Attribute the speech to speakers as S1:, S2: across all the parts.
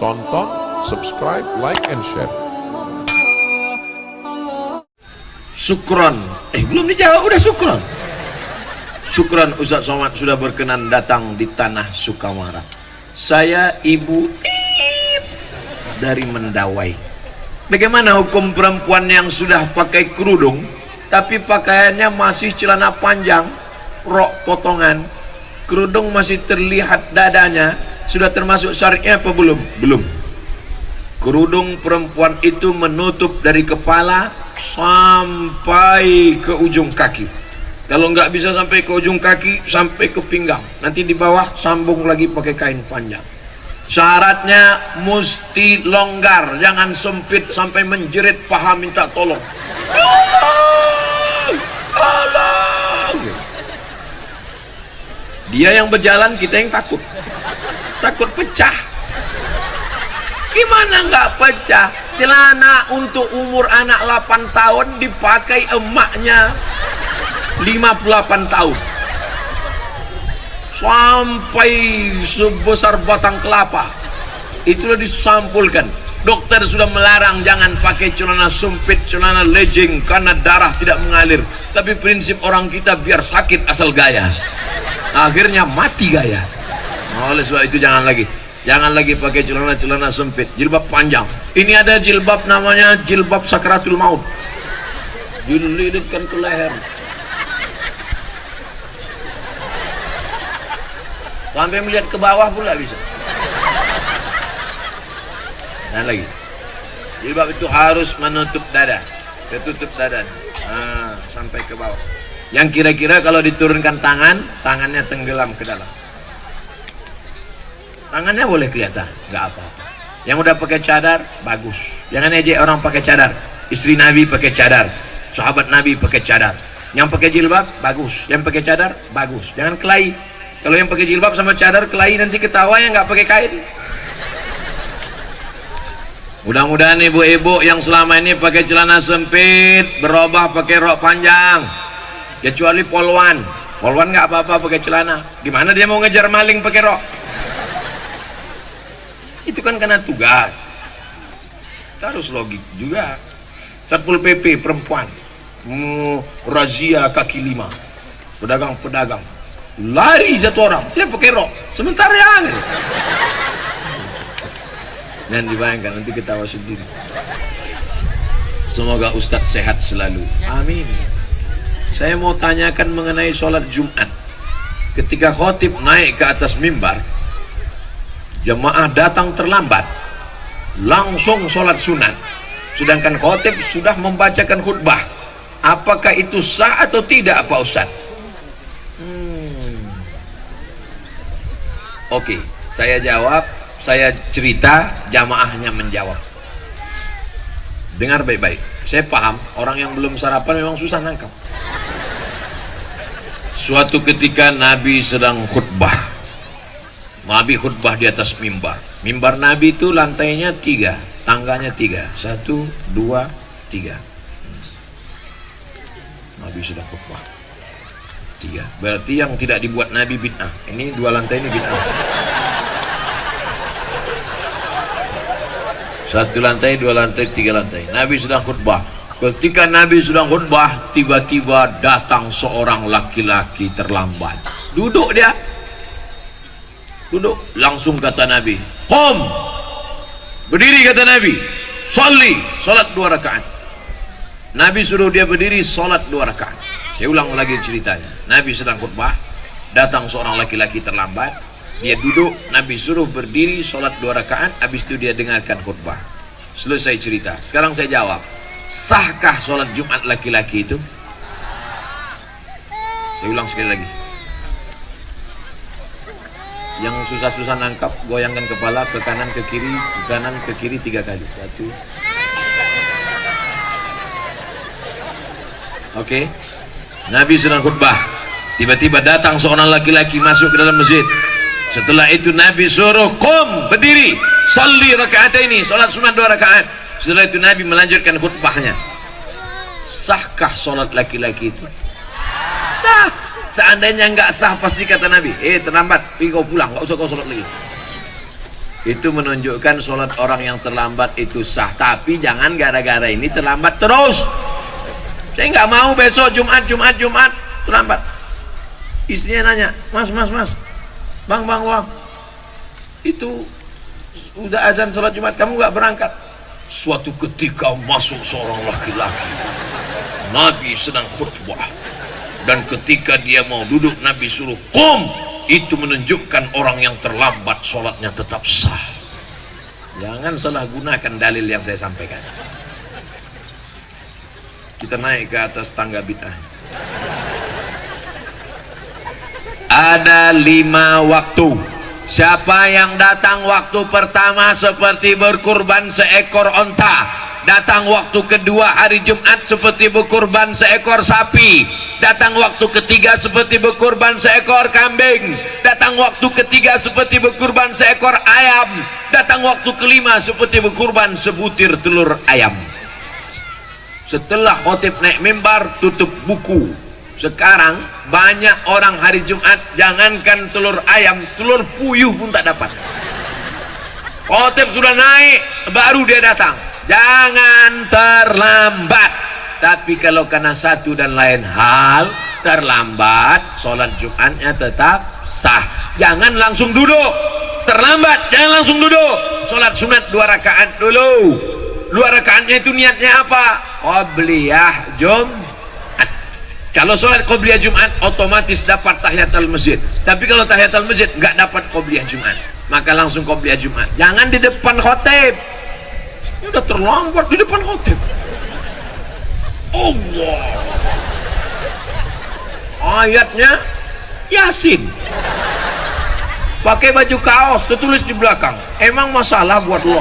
S1: Tonton, subscribe, like, and share.
S2: Sukron. Eh, belum dijawab, udah sukron. Sukron Ustaz Somad sudah berkenan datang di tanah Sukamara. Saya Ibu Ip dari Mendawai. Bagaimana hukum perempuan yang sudah pakai kerudung tapi pakaiannya masih celana panjang, rok potongan, kerudung masih terlihat dadanya, sudah termasuk syariatnya apa belum? Belum. Kerudung perempuan itu menutup dari kepala sampai ke ujung kaki. Kalau nggak bisa sampai ke ujung kaki sampai ke pinggang. Nanti di bawah sambung lagi pakai kain panjang. Syaratnya mesti longgar jangan sempit sampai menjerit paha minta tolong. Tolong! Tolong! Dia yang berjalan kita yang takut takut pecah. Gimana nggak pecah? Celana untuk umur anak 8 tahun dipakai emaknya. 58 tahun. Sampai sebesar batang kelapa. Itulah disampulkan. Dokter sudah melarang jangan pakai celana sempit celana legging karena darah tidak mengalir. Tapi prinsip orang kita biar sakit asal gaya. Akhirnya mati gaya oleh sebab itu jangan lagi. Jangan lagi pakai celana-celana sempit. Jilbab panjang. Ini ada jilbab namanya jilbab sakratul maut. Dililitkan ke leher. Sampai melihat ke bawah pula bisa. Dan lagi. Jilbab itu harus menutup dada. Tertutup dada. Nah, sampai ke bawah. Yang kira-kira kalau diturunkan tangan tangannya tenggelam ke dalam tangannya boleh kelihatan nggak apa-apa yang udah pakai cadar bagus jangan ejek orang pakai cadar istri nabi pakai cadar sahabat nabi pakai cadar yang pakai jilbab bagus yang pakai cadar bagus jangan kelahi kalau yang pakai jilbab sama cadar kelahi nanti ketawa yang nggak pakai kain. Mudah-mudahan ibu-ibu yang selama ini pakai celana sempit berubah pakai rok panjang. Kecuali polwan. Polwan nggak apa-apa pakai celana. Gimana dia mau ngejar maling pakai rok? Itu kan karena tugas. Kita harus logik juga. Satpol PP perempuan. Hmm, razia kaki lima. Pedagang-pedagang lari satu orang dia pakai rok sementara yang dan dibayangkan nanti ketawa sendiri semoga Ustadz sehat selalu amin saya mau tanyakan mengenai sholat Jumat ketika khotib naik ke atas mimbar jemaah datang terlambat langsung sholat sunat sedangkan khotib sudah membacakan khutbah apakah itu sah atau tidak Pak Ustadz Oke, saya jawab, saya cerita, jamaahnya menjawab. Dengar baik-baik. Saya paham, orang yang belum sarapan memang susah nangkap. Suatu ketika Nabi sedang khutbah. Nabi khutbah di atas mimbar. Mimbar Nabi itu lantainya tiga, tangganya tiga. Satu, dua, tiga. Nabi sedang khutbah. Tiga. Berarti yang tidak dibuat Nabi bid'ah. Ini dua lantai ini bid'ah. Satu lantai dua lantai tiga lantai. Nabi sedang khutbah. Ketika Nabi sedang khutbah tiba-tiba datang seorang laki-laki terlambat. Duduk dia duduk langsung kata Nabi Qom berdiri kata Nabi Salli salat dua rakaat Nabi suruh dia berdiri salat dua rakaat saya ulang lagi ceritanya. Nabi sedang khutbah, datang seorang laki-laki terlambat, dia duduk, Nabi suruh berdiri sholat dua rakaat, habis itu dia dengarkan khutbah. Selesai cerita. Sekarang saya jawab, sahkah sholat Jumat laki-laki itu? Saya ulang sekali lagi. Yang susah-susah nangkap, goyangkan kepala ke kanan ke kiri, ke kanan ke kiri tiga kali. Satu. Oke. Okay. Nabi sedang khutbah tiba-tiba datang seorang laki-laki masuk ke dalam masjid setelah itu Nabi suruh kum berdiri salli rakaat ini solat sunat dua rakaat setelah itu Nabi melanjutkan khutbahnya sahkah solat laki-laki itu sah seandainya enggak sah pasti kata Nabi eh terlambat pergi kau pulang enggak usah kau solat lagi. Itu menunjukkan sholat orang yang terlambat itu sah. Tapi jangan gara-gara ini terlambat terus. Saya nggak mau besok Jumat Jumat Jumat terlambat. Istrinya nanya mas mas mas bang bang bang. Itu udah azan sholat Jumat kamu nggak berangkat? Suatu ketika masuk seorang laki-laki. Nabi sedang khutbah dan ketika dia mau duduk Nabi suruh kum itu menunjukkan orang yang terlambat sholatnya tetap sah. Jangan salah gunakan dalil yang saya sampaikan. Kita naik ke atas tangga bid'ah. Ada lima waktu. Siapa yang datang waktu pertama seperti berkurban seekor onta datang waktu kedua hari Jumat seperti berkurban seekor sapi. Datang waktu ketiga seperti berkurban seekor kambing. Datang waktu ketiga seperti berkurban seekor ayam. Datang waktu kelima seperti berkurban sebutir telur ayam. Setelah khotib naik mimbar tutup buku. Sekarang banyak orang hari Jumat jangankan telur ayam telur puyuh pun tak dapat. Khotib sudah naik baru dia datang jangan terlambat. Tapi kalau karena satu dan lain hal terlambat sholat jumatnya tetap sah. Jangan langsung duduk. Terlambat jangan langsung duduk. Sholat sunat dua rakaat dulu. Dua rakaatnya itu niatnya apa? Qobliyah jumat. Kalau sholat qobliyah jumat otomatis dapat tahiyatul masjid. Tapi kalau tahiyatul masjid nggak dapat qobliyah jumat. Maka langsung qobliyah jumat. Jangan di depan khotib ini udah terlambat di depan hotel. Allah. Ayatnya Yasin. Pakai baju kaos tertulis di belakang. Emang masalah buat lo?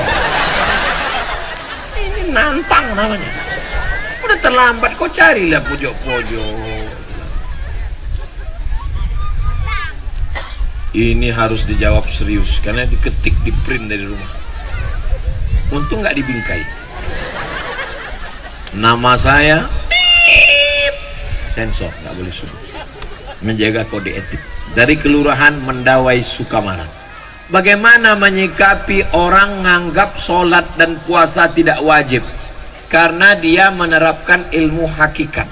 S2: Ini nantang namanya. Udah terlambat kok carilah pojok-pojok? Ini harus dijawab serius karena diketik di print dari rumah untung nggak dibingkai. Nama saya sensor nggak boleh sebut menjaga kode etik. Dari kelurahan Mendawai Sukamara bagaimana menyikapi orang menganggap sholat dan puasa tidak wajib? Karena dia menerapkan ilmu hakikat.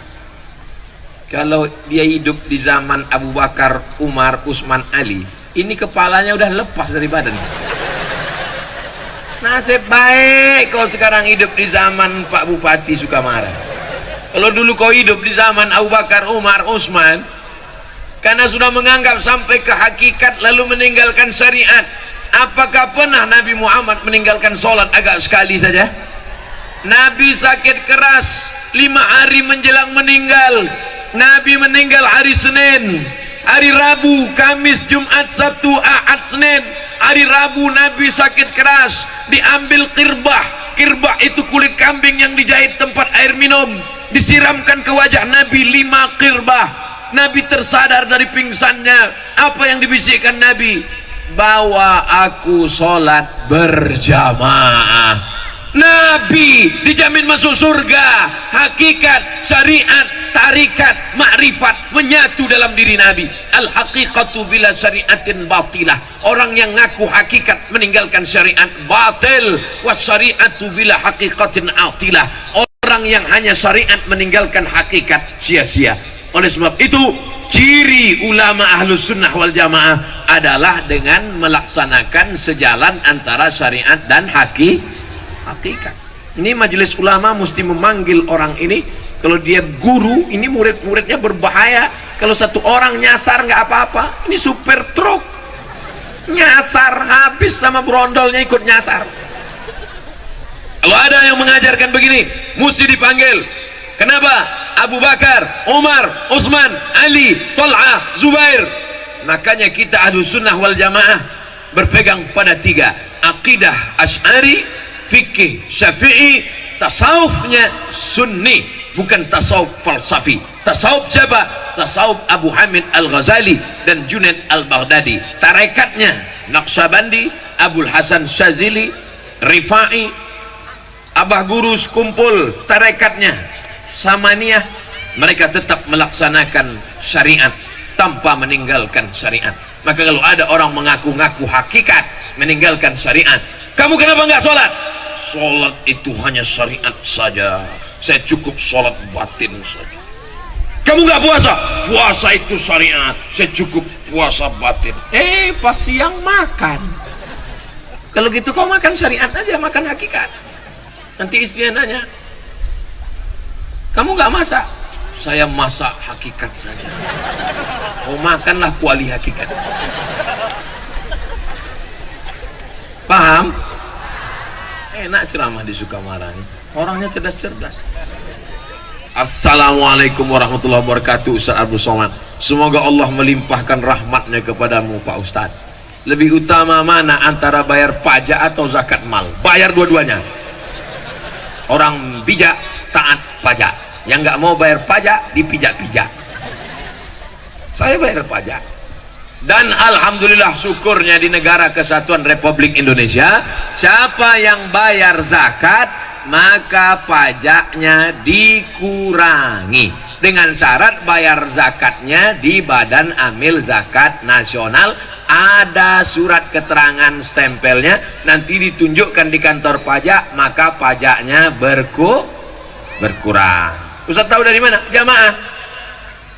S2: Kalau dia hidup di zaman Abu Bakar, Umar, Usman, Ali ini kepalanya udah lepas dari badan Nasib baik kau sekarang hidup di zaman Pak Bupati Sukamara. Kalau dulu kau hidup di zaman Abu Bakar, Umar, Utsman, karena sudah menganggap sampai ke hakikat lalu meninggalkan syariat. Apakah pernah Nabi Muhammad meninggalkan sholat agak sekali saja? Nabi sakit keras lima hari menjelang meninggal. Nabi meninggal hari Senin, hari Rabu, Kamis, Jumat, Sabtu, Ahad, Senin hari Rabu Nabi sakit keras diambil kirbah. Kirbah itu kulit kambing yang dijahit tempat air minum. Disiramkan ke wajah Nabi lima kirbah. Nabi tersadar dari pingsannya. Apa yang dibisikkan Nabi? Bawa aku sholat berjamaah Nabi dijamin masuk surga. Hakikat syariat tarikat makrifat menyatu dalam diri Nabi. Al haqiqatu bila syariatin batilah. Orang yang ngaku hakikat meninggalkan syariat batil. Was syariatu bila haqiqatin atilah. Orang yang hanya syariat meninggalkan hakikat sia-sia. Oleh sebab itu ciri ulama ahlus sunnah wal jamaah adalah dengan melaksanakan sejalan antara syariat dan hakikat hakikat. Ini majelis ulama mesti memanggil orang ini. Kalau dia guru ini murid-muridnya berbahaya. Kalau satu orang nyasar nggak apa-apa. Ini super truk. Nyasar habis sama brondolnya ikut nyasar. Kalau ada yang mengajarkan begini mesti dipanggil. Kenapa? Abu Bakar, Umar, Utsman, Ali, Talha, Zubair. Makanya kita ahlu sunnah wal jamaah berpegang pada tiga. Akidah ash'ari fikih syafi'i tasawufnya sunni bukan tasawuf falsafi. Tasawuf siapa? tasawuf Abu Hamid Al-Ghazali dan Junaid Al-Baghdadi. Tarekatnya Naqsyabandi Abul Hasan Syazili Rifai Abah Guru kumpul tarekatnya Samaniyah. Mereka tetap melaksanakan syariat tanpa meninggalkan syariat maka kalau ada orang mengaku-ngaku hakikat meninggalkan syariat kamu kenapa nggak sholat? Sholat itu hanya syariat saja. Saya cukup sholat batin saja. Kamu nggak puasa? Puasa itu syariat. Saya cukup puasa batin. Eh pas siang makan. Kalau gitu kau makan syariat aja makan hakikat. Nanti istrinya nanya kamu nggak masak saya masak hakikat saja. Oh makanlah kuali hakikat. Paham? Enak ceramah di Sukamara ini orangnya cerdas-cerdas. Assalamualaikum warahmatullahi wabarakatuh Ustaz Abdul Somad. Semoga Allah melimpahkan rahmatnya kepadamu Pak Ustaz. Lebih utama mana antara bayar pajak atau zakat mal? Bayar dua-duanya. Orang bijak taat pajak Yang nggak mau bayar pajak dipijak-pijak. Saya bayar pajak. Dan Alhamdulillah syukurnya di negara kesatuan Republik Indonesia Siapa yang bayar zakat maka pajaknya dikurangi. Dengan syarat bayar zakatnya di badan amil zakat nasional. Ada surat keterangan stempelnya nanti ditunjukkan di kantor pajak maka pajaknya berku berkurang Ustaz tahu dari mana? jamaah.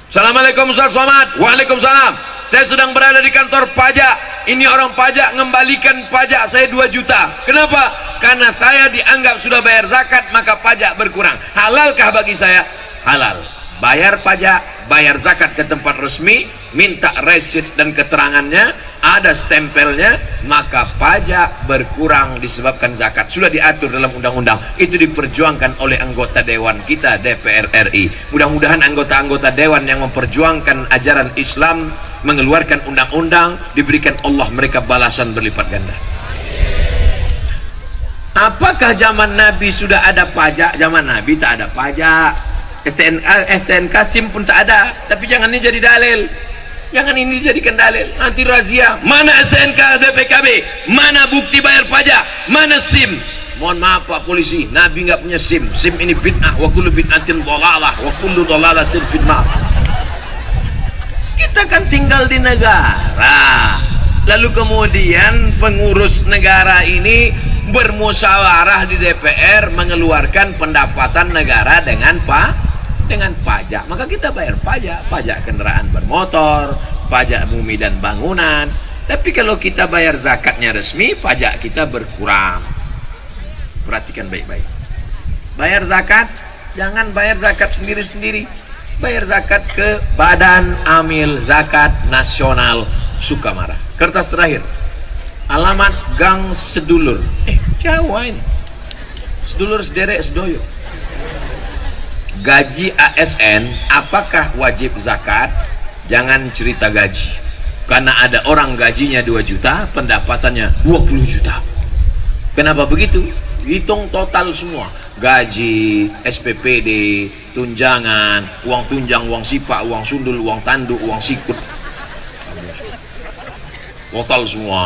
S2: Assalamualaikum Ustaz Somad. Waalaikumsalam. Saya sedang berada di kantor pajak. Ini orang pajak mengembalikan pajak saya 2 juta. Kenapa? karena saya dianggap sudah bayar zakat maka pajak berkurang. Halalkah bagi saya? halal bayar pajak bayar zakat ke tempat resmi minta resit dan keterangannya ada stempelnya maka pajak berkurang disebabkan zakat. Sudah diatur dalam undang-undang. Itu diperjuangkan oleh anggota dewan kita DPR RI mudah-mudahan anggota-anggota dewan yang memperjuangkan ajaran Islam mengeluarkan undang-undang diberikan Allah mereka balasan berlipat ganda. Apakah zaman Nabi sudah ada pajak? Zaman Nabi tak ada pajak STNK, STNK SIM pun tak ada tapi jangan ini jadi dalil Jangan ini dijadikan dalil. Nanti razia. Mana STNK BPKB? Mana bukti bayar pajak? Mana SIM? Mohon maaf Pak Polisi, Nabi nggak punya SIM. SIM ini bid'ah. Wa kullu bid'atin dhalalah. Wa kullu dhalalatin fitnah. Kita kan tinggal di negara. Lalu kemudian pengurus negara ini bermusyawarah di DPR mengeluarkan pendapatan negara dengan Pak dengan pajak. Maka kita bayar pajak. Pajak kendaraan bermotor pajak bumi dan bangunan. Tapi kalau kita bayar zakatnya resmi pajak kita berkurang. Perhatikan baik-baik. Bayar zakat jangan bayar zakat sendiri-sendiri. Bayar zakat ke Badan Amil Zakat Nasional Sukamara kertas terakhir. Alamat Gang Sedulur. Eh jauh ini. Sedulur sederek sedoyo gaji ASN apakah wajib zakat? Jangan cerita gaji. Karena ada orang gajinya 2 juta pendapatannya 20 juta. Kenapa begitu? Hitung total semua. Gaji, SPPD, tunjangan, uang tunjang, uang sipak, uang sundul, uang tanduk, uang sikut. Total semua.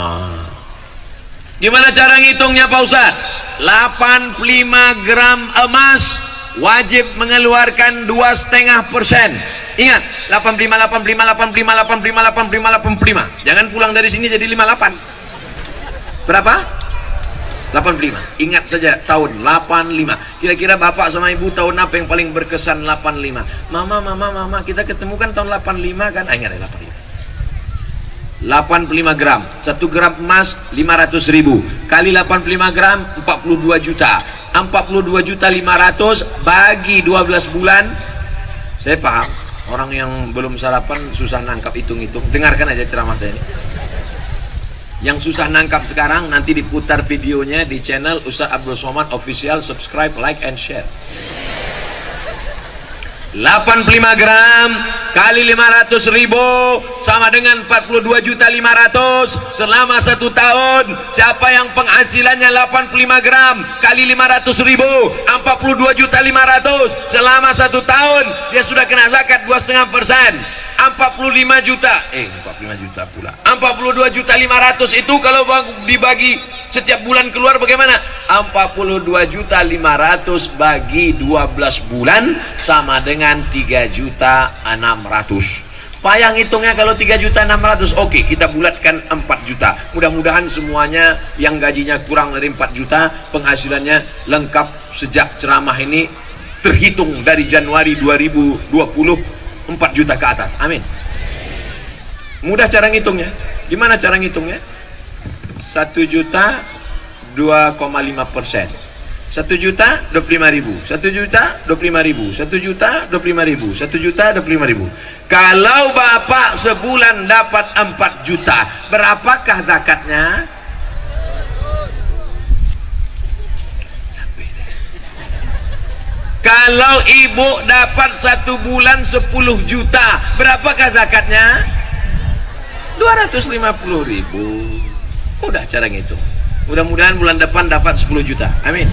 S2: Gimana cara ngitungnya Pak Ustaz 85 gram emas wajib mengeluarkan dua setengah persen ingat 85 85 85 85 85 85 jangan pulang dari sini jadi 58 berapa 85 ingat saja tahun 85 kira-kira bapak sama ibu tahun apa yang paling berkesan 85 mama mama mama kita ketemu kan tahun 85 kan ah, ingat 85 85 gram. 1 gram emas 500 ribu. Kali 85 gram 42 juta. 42 juta 500 bagi 12 bulan. Saya paham. Orang yang belum sarapan susah nangkap hitung-hitung. Dengarkan aja ceramah saya ini. Yang susah nangkap sekarang nanti diputar videonya di channel Ustaz Abdul Somad official. Subscribe like and share 85 gram kali 500 ribu sama dengan 42 juta 500 selama satu tahun. Siapa yang penghasilannya 85 gram kali 500 ribu 42 juta 500 selama satu tahun dia sudah kena zakat 2,5 persen. 45 juta. Eh 45 juta pula. 42 juta 500 itu kalau dibagi setiap bulan keluar bagaimana? 42 juta 500 bagi 12 bulan sama dengan 3 juta 600 payah ngitungnya kalau 3 juta 600 oke kita bulatkan 4 juta. Mudah-mudahan semuanya yang gajinya kurang dari 4 juta penghasilannya lengkap sejak ceramah ini terhitung dari Januari 2020 4 juta ke atas. Amin. Mudah cara ngitungnya. Gimana cara ngitungnya 1 juta 2,5 persen. 1 juta 25 ribu. 1 juta 25 ribu. 1 juta 25 ribu. 1 juta 25 ribu. Kalau bapak sebulan dapat 4 juta berapakah zakatnya? Kalau ibu dapat satu bulan 10 juta berapakah zakatnya? 250 ribu udah cara ngitung. Mudah-mudahan bulan depan dapat 10 juta. Amin.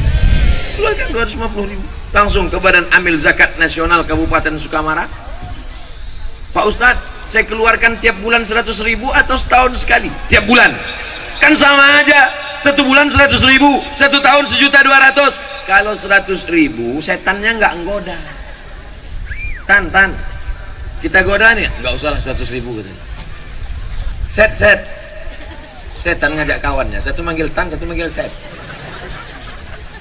S2: Keluarkan 250 ribu. Langsung ke badan amil zakat nasional Kabupaten Sukamara. Pak Ustadz saya keluarkan tiap bulan 100 ribu atau setahun sekali? Tiap bulan. Kan sama aja. Satu bulan 100 ribu satu tahun sejuta 200 kalau 100 ribu setannya nggak nggoda. Tan tan. Kita goda nih nggak usah lah 100 ribu set set setan ngajak kawannya. Satu manggil tan satu manggil set.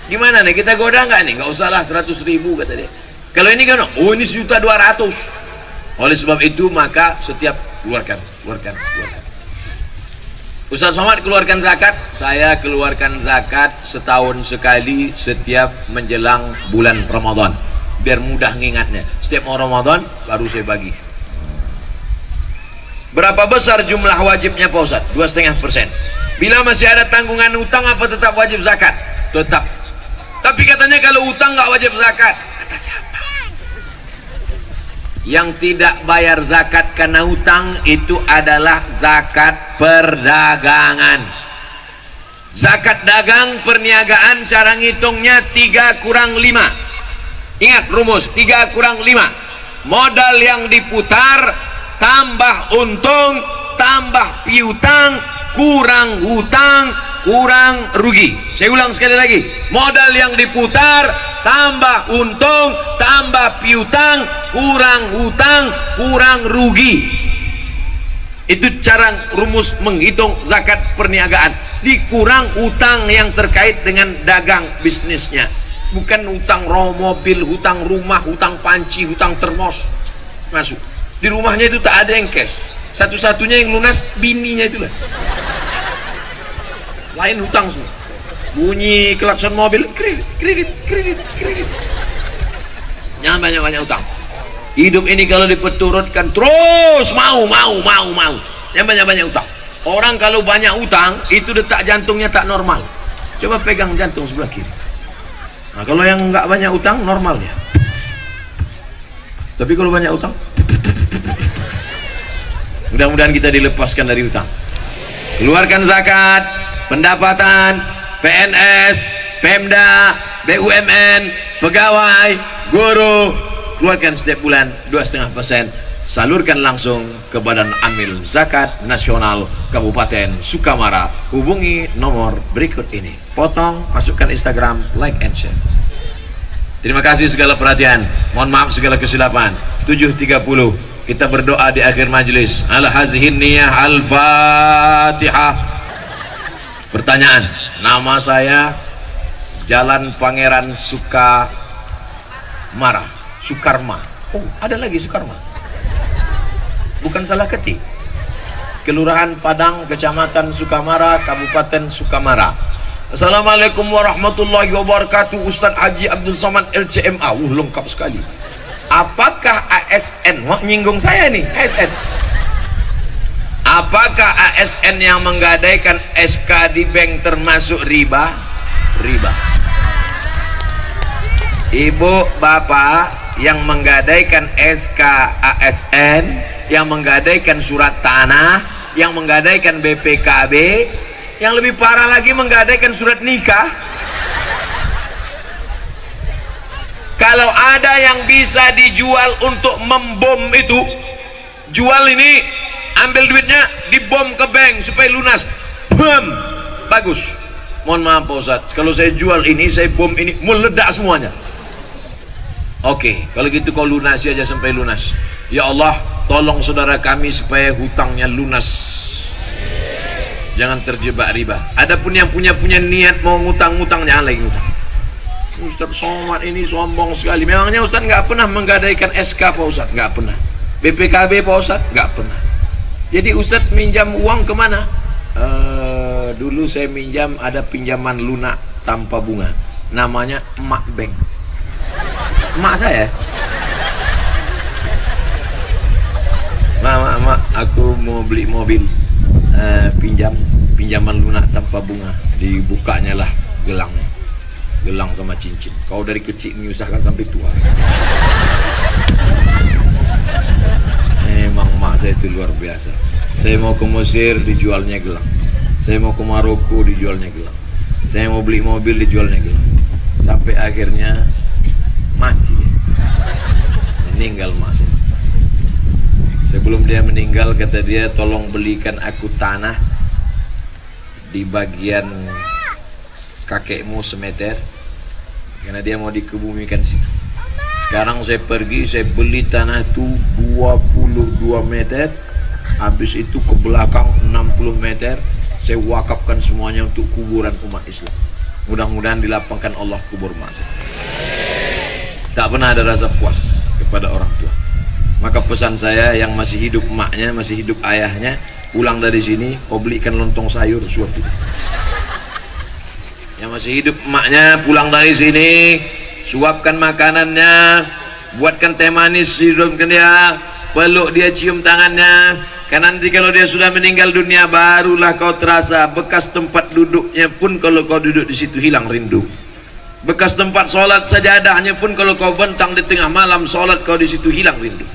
S2: Gimana nih? Kita goda nggak nih? Nggak usah lah 100 ribu kata dia. Kalau ini kan oh ini sejuta 200 oleh sebab itu maka setiap keluarkan keluarkan keluarkan. Ustaz Somad keluarkan zakat? Saya keluarkan zakat setahun sekali setiap menjelang bulan Ramadan. Biar mudah ngingatnya. Setiap mau Ramadan baru saya bagi berapa besar jumlah wajibnya Pak Ustaz? 2,5 persen bila masih ada tanggungan utang apa tetap wajib zakat? tetap tapi katanya kalau utang nggak wajib zakat kata siapa? yang tidak bayar zakat karena hutang itu adalah zakat perdagangan zakat dagang perniagaan cara ngitungnya 3 kurang 5 ingat rumus 3 kurang 5 modal yang diputar tambah untung tambah piutang kurang hutang kurang rugi. Saya ulang sekali lagi. Modal yang diputar tambah untung tambah piutang kurang hutang kurang rugi. Itu cara rumus menghitung zakat perniagaan. Dikurang utang yang terkait dengan dagang bisnisnya. Bukan hutang roh mobil hutang rumah hutang panci hutang termos. Masuk di rumahnya itu tak ada yang cash. Satu-satunya yang lunas bininya itulah. Lain hutang semua. Bunyi klakson mobil kredit kredit kredit kredit. Jangan banyak-banyak hutang. Hidup ini kalau dipeturutkan terus mau mau mau mau. Jangan banyak-banyak hutang. Orang kalau banyak hutang itu detak jantungnya tak normal. Coba pegang jantung sebelah kiri. Nah kalau yang nggak banyak hutang normal ya tapi kalau banyak hutang mudah-mudahan kita dilepaskan dari hutang. Keluarkan zakat pendapatan PNS Pemda BUMN pegawai guru. Keluarkan setiap bulan 2,5% salurkan langsung ke Badan Amil Zakat Nasional Kabupaten Sukamara. Hubungi nomor berikut ini. Potong masukkan Instagram like and share. Terima kasih segala perhatian. Mohon maaf segala kesilapan. 7.30 kita berdoa di akhir majlis al hazihin niyah al-fatihah Pertanyaan, nama saya Jalan Pangeran Sukamara, Sukarma. Oh, ada lagi Sukarma. Bukan salah ketik. Kelurahan Padang, Kecamatan Sukamara, Kabupaten Sukamara. Assalamualaikum warahmatullahi wabarakatuh. Ustaz Haji Abdul Somad LCMA. Uh, lengkap sekali. Apakah ASN? Wah, nyinggung saya nih, ASN. Apakah ASN yang menggadaikan SK di bank termasuk riba? Riba. Ibu, bapak yang menggadaikan SK ASN, yang menggadaikan surat tanah, yang menggadaikan BPKB, yang lebih parah lagi menggadaikan surat nikah. Kalau ada yang bisa dijual untuk membom itu, jual ini ambil duitnya dibom ke bank supaya lunas. Bom! Bagus. Mohon maaf Pak Ustaz kalau saya jual ini saya bom ini meledak semuanya. Oke okay, kalau gitu kau lunasi aja sampai lunas. Ya Allah tolong saudara kami supaya hutangnya lunas. Jangan terjebak riba. Adapun yang punya-punya niat mau ngutang-ngutang jangan lagi ngutang Ustaz Somad ini sombong sekali. Memangnya Ustaz nggak pernah menggadaikan SK Pak Ustaz? Nggak pernah. BPKB Pak Ustaz? Nggak pernah. Jadi Ustaz minjam uang ke mana? Uh, dulu saya minjam ada pinjaman lunak tanpa bunga. Namanya emak bank. Emak saya? Mak mak aku mau beli mobil. Uh, pinjam pinjaman lunak tanpa bunga. Dibukanya lah gelangnya gelang sama cincin. Kau dari kecil menyusahkan sampai tua. Memang mak saya itu luar biasa. Saya mau ke Mesir dijualnya gelang. Saya mau ke Maroko dijualnya gelang. Saya mau beli mobil dijualnya gelang. Sampai akhirnya mati meninggal mak saya. Sebelum dia meninggal kata dia tolong belikan aku tanah di bagian kakekmu semeter. Karena dia mau dikebumikan situ. Sekarang saya pergi saya beli tanah itu 22 meter. Habis itu ke belakang 60 meter saya wakafkan semuanya untuk kuburan umat Islam. Mudah-mudahan dilapangkan Allah kubur masa. Tak pernah ada rasa puas kepada orang tua. Maka pesan saya yang masih hidup emaknya masih hidup ayahnya pulang dari sini kau belikan lontong sayur suatu yang masih hidup emaknya pulang dari sini suapkan makanannya buatkan teh manis hidupkan dia peluk dia cium tangannya karena nanti kalau dia sudah meninggal dunia barulah kau terasa bekas tempat duduknya pun kalau kau duduk di situ hilang rindu. Bekas tempat sholat sajadahnya pun kalau kau bentang di tengah malam sholat kau di situ hilang rindu.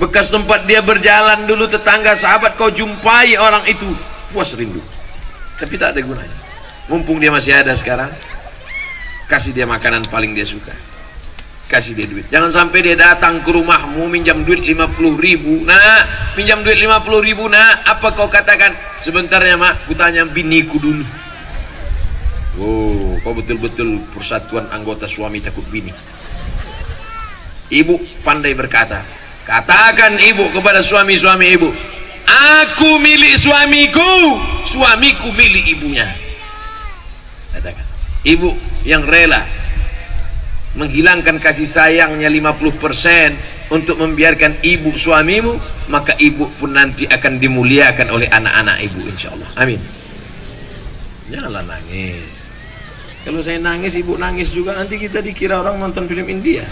S2: Bekas tempat dia berjalan dulu tetangga sahabat kau jumpai orang itu puas rindu. Tapi tak ada gunanya mumpung dia masih ada sekarang kasih dia makanan paling dia suka. Kasih dia duit. Jangan sampai dia datang ke rumahmu minjam duit 50 ribu. Nah minjam duit 50 ribu nah apa kau katakan? Sebentar ya mak. Kutanya biniku dulu. Wow kau betul-betul persatuan anggota suami takut bini. Ibu pandai berkata katakan ibu kepada suami-suami ibu aku milik suamiku suamiku milik ibunya ibu yang rela menghilangkan kasih sayangnya 50% untuk membiarkan ibu suamimu maka ibu pun nanti akan dimuliakan oleh anak-anak ibu insyaallah. Amin. Janganlah nangis. Kalau saya nangis ibu nangis juga nanti kita dikira orang nonton film India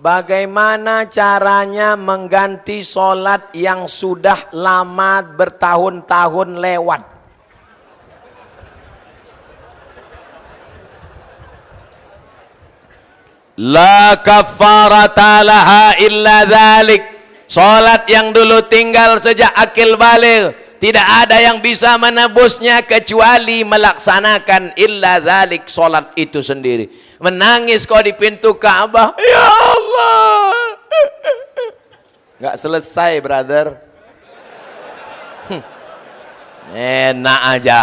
S3: Bagaimana caranya mengganti sholat yang sudah lama bertahun-tahun lewat? La kafarata laha illa dhalik. Sholat yang dulu tinggal sejak akil balik. Tidak ada yang bisa menebusnya kecuali melaksanakan illa dhalik sholat itu sendiri. Menangis kau di pintu Ka'bah. Ya Allah. Gak selesai brother. Enak aja.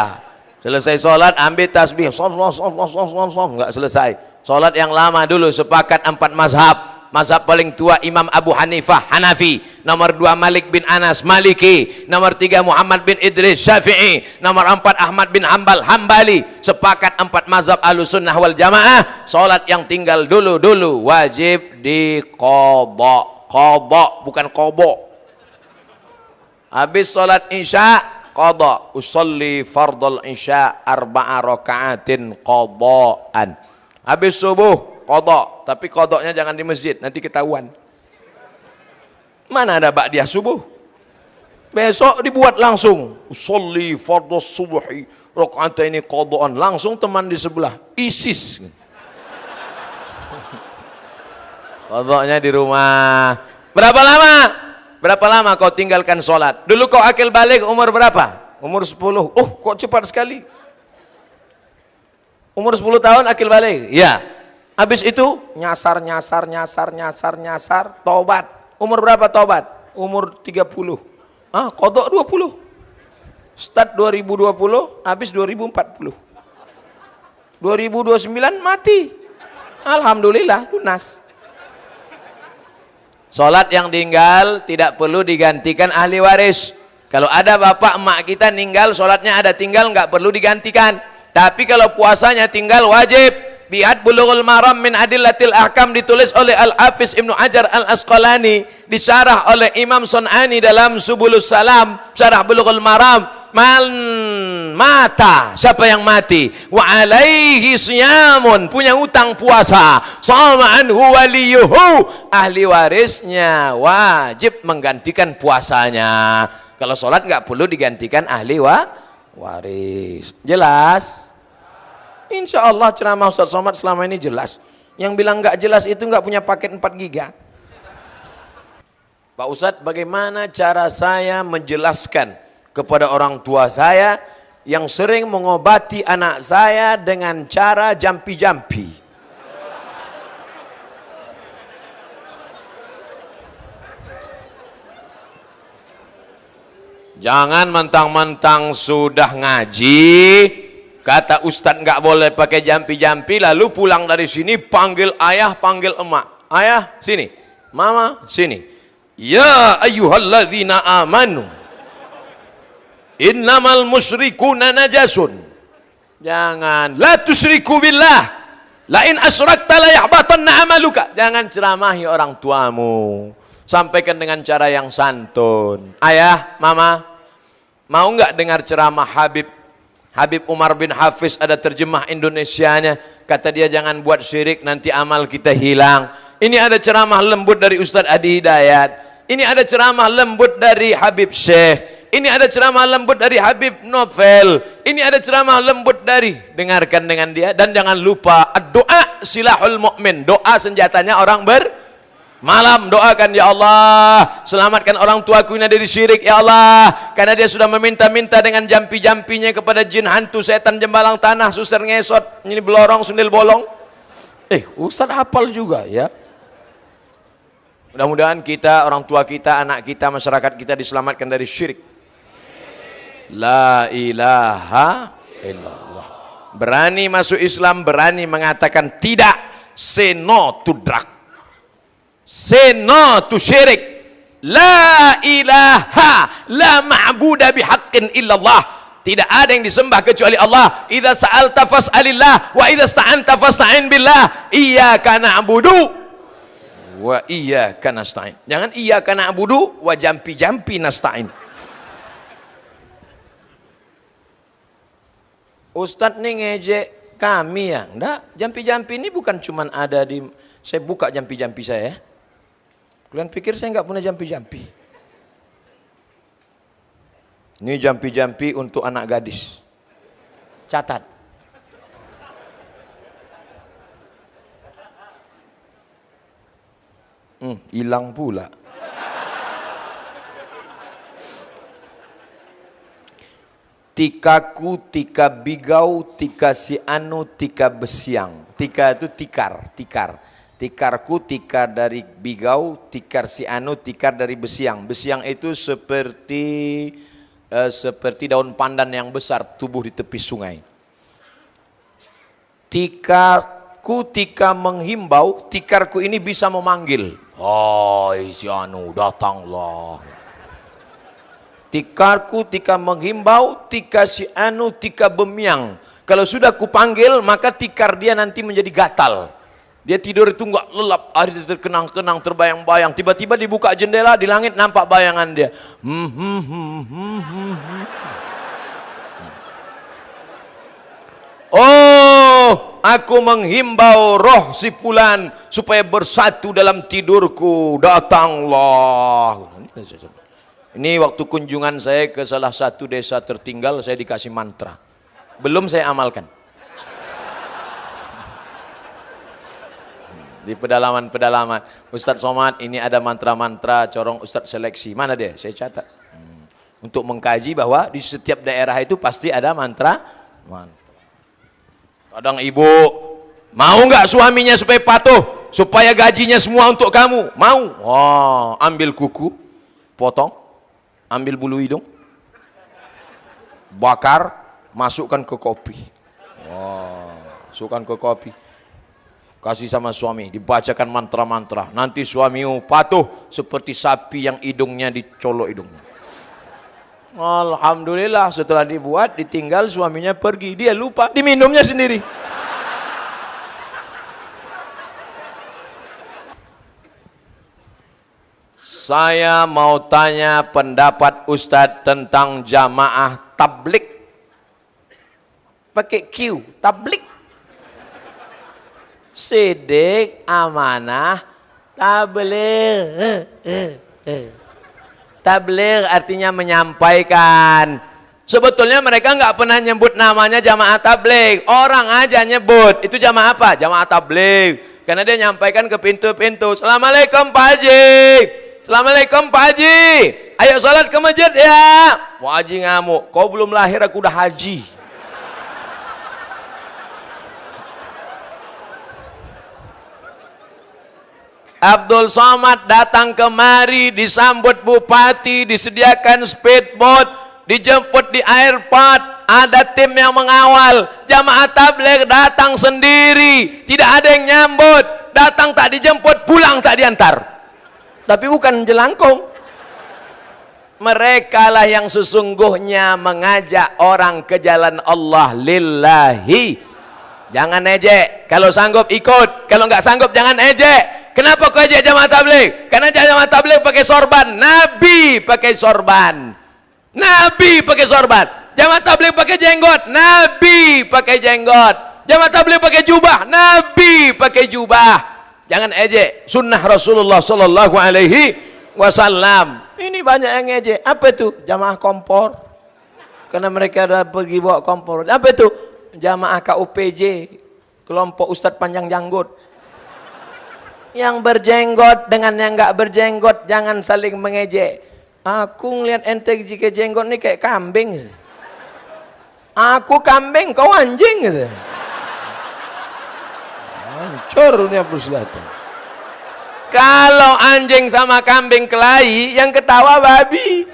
S3: Selesai sholat ambil tasbih. Sof, sof, sof, sof, sof, sof. Gak selesai. Sholat yang lama dulu sepakat empat mazhab. Mazhab paling tua Imam Abu Hanifah Hanafi. Nomor dua Malik bin Anas Maliki. Nomor tiga Muhammad bin Idris Syafi'i. Nomor empat Ahmad bin Hambal Hambali. Sepakat empat mazhab sunnah wal jamaah. Sholat yang tinggal dulu-dulu Wajib dikodok Kodok bukan kobok Habis sholat isya Kodok Usalli fardal isya Arba'a raka'atin kodokan Habis subuh kodok. Tapi kodoknya jangan di masjid nanti ketahuan. Mana ada ba'diyah subuh? Besok dibuat langsung. Usolli fardhu subuhi rakaat ini kodokan langsung teman di sebelah. ISIS. Kodoknya di rumah. Berapa lama? Berapa lama kau tinggalkan sholat dulu kau akil balik umur berapa? Umur 10 oh kok cepat sekali? Umur 10 tahun akil balik? Ya Habis itu nyasar, nyasar, nyasar, nyasar, nyasar, tobat. Umur berapa tobat? Umur 30. Ah, kodok 20. Start 2020, habis 2040. 2029 mati. Alhamdulillah lunas.
S2: Solat yang tinggal tidak perlu digantikan ahli waris. Kalau ada bapak emak kita meninggal, solatnya ada tinggal, nggak perlu digantikan. Tapi kalau puasanya tinggal wajib. Biat bulughul maram min adillatil ahkam ditulis oleh Al-Hafiz Ibnu Ajar Al-Asqalani. Disyarah oleh Imam Sun'ani dalam Subulus Salam. Syarah bulughul maram. Man mata. Siapa yang mati? Wa alaihi siyamun. Punya utang puasa. Sama anhu waliyuhu. Ahli warisnya wajib menggantikan puasanya. Kalau sholat nggak perlu digantikan ahli wa waris. Jelas? Insya Allah ceramah Ustaz Somad selama ini jelas. Yang bilang nggak jelas itu nggak punya paket 4 giga. Pak Ustadz, bagaimana cara saya menjelaskan kepada orang tua saya yang sering mengobati anak saya dengan cara jampi-jampi? Jangan mentang-mentang sudah ngaji, kata ustadz nggak boleh pakai jampi-jampi, lalu pulang dari sini panggil ayah, panggil emak. Ayah, sini. Mama, sini. Ya ayyuhalladzina amanu. Innamal musyrikuna najasun. Jangan la tusyriku billah. Lain asrakta la yahbatanna amaluka. Jangan ceramahi orang tuamu. Sampaikan dengan cara yang santun. Ayah, mama, mau nggak dengar ceramah Habib? Habib Umar bin Hafiz ada terjemah Indonesianya. Kata dia jangan buat syirik nanti amal kita hilang. Ini ada ceramah lembut dari Ustadz Adi Hidayat. Ini ada ceramah lembut dari Habib Syekh. Ini ada ceramah lembut dari Habib Novel. Ini ada ceramah lembut dari dengarkan dengan dia dan jangan lupa doa silahul mukmin. Doa senjatanya orang ber Malam doakan ya Allah. Selamatkan orang tuaku ini dari syirik ya Allah. Karena dia sudah meminta-minta dengan jampi-jampinya kepada jin hantu setan jembalang tanah Susar ngesot Ini belorong sundil bolong. Eh Ustaz hafal juga ya. Mudah-mudahan kita, orang tua kita, anak kita, masyarakat kita diselamatkan dari syirik. La ilaha illallah. Berani masuk Islam, berani mengatakan tidak Say no to drug Say no to syirik. La ilaha la ma'buda bihaqqin illallah. Tidak ada yang disembah kecuali Allah. Idza sa'alta fas'alillah wa idza sta'anta fasta'in billah. Iyyaka na'budu wa iyyaka nasta'in. Jangan iyyaka na'budu wa jampi-jampi nasta'in. Ustadz nih ngejek kami ya. Enggak, jampi-jampi ini bukan cuman ada di saya buka jampi-jampi saya ya. Kalian pikir saya nggak punya jampi-jampi? Ini jampi-jampi untuk anak gadis. Catat. Hmm, hilang pula. Tikaku, tika bigau, tika si anu, tika besiang. Tika itu tikar, tikar. Tikarku tikar dari bigau, tikar si anu, tikar dari besiang. Besiang itu seperti uh, seperti daun pandan yang besar tubuh di tepi sungai. Tikarku tika menghimbau, tikarku ini bisa memanggil. Hai si anu, datanglah. Tikarku tika menghimbau, tika si anu, tika bemiang. Kalau sudah kupanggil, maka tikar dia nanti menjadi gatal dia tidur itu enggak lelap, hari terkenang-kenang, terbayang-bayang. Tiba-tiba dibuka jendela, di langit nampak bayangan dia. Hmm, hmm, hmm. Oh, aku menghimbau roh si fulan supaya bersatu dalam tidurku. Datanglah. Ini waktu kunjungan saya ke salah satu desa tertinggal, saya dikasih mantra. Belum saya amalkan. Di pedalaman-pedalaman. Ustadz Somad ini ada mantra-mantra corong Ustadz seleksi. Mana dia? Saya catat. Hmm. Untuk mengkaji bahwa di setiap daerah itu pasti ada mantra. mantra. Kadang ibu mau nggak suaminya supaya patuh, supaya gajinya semua untuk kamu? Mau? Wah, ambil kuku, potong, ambil bulu hidung, bakar, masukkan ke kopi. Wah, masukkan ke kopi kasih sama suami dibacakan mantra-mantra. Nanti suamimu patuh seperti sapi yang hidungnya dicolok hidungnya. Alhamdulillah setelah dibuat ditinggal suaminya pergi. Dia lupa diminumnya sendiri. Saya mau tanya pendapat Ustadz tentang jamaah tablik. Pakai Q tablik sidik, amanah, tabligh. Tabligh artinya menyampaikan. Sebetulnya mereka nggak pernah nyebut namanya jamaah tabligh. Orang aja nyebut. Itu jamaah apa? Jamaah tabligh. Karena dia nyampaikan ke pintu-pintu. Assalamualaikum Pak Haji. Assalamualaikum Pak Haji. Ayo sholat ke masjid ya. Pak Haji ngamuk. Kau belum lahir aku udah haji. Abdul Somad datang kemari disambut bupati disediakan speedboat dijemput di airport. Ada tim yang mengawal. Jamaah tabligh datang sendiri. Tidak ada yang nyambut. Datang tak dijemput pulang tak diantar. Tapi bukan jelangkung. Mereka lah yang sesungguhnya mengajak orang ke jalan Allah lillahi jangan ejek kalau sanggup ikut kalau nggak sanggup jangan ejek Kenapa kau ajak jamaah tabligh? Karena jamaah tabligh pakai sorban. Nabi pakai sorban. Nabi pakai sorban. Jamaah tabligh pakai jenggot. Nabi pakai jenggot. Jamaah tabligh pakai jubah. Nabi pakai jubah. Jangan ejek sunnah Rasulullah sallallahu alaihi wasallam. Ini banyak yang ejek. Apa itu? Jamaah kompor. Karena mereka ada pergi bawa kompor. Apa itu? Jamaah KUPJ. Kelompok Ustadz Panjang Janggut. Yang berjenggot dengan yang nggak berjenggot jangan saling mengejek. Aku ngeliat ente jika jenggot nih kayak kambing. Aku kambing kau anjing. Gitu hancur dunia persilatan. Kalau anjing sama kambing kelahi yang ketawa babi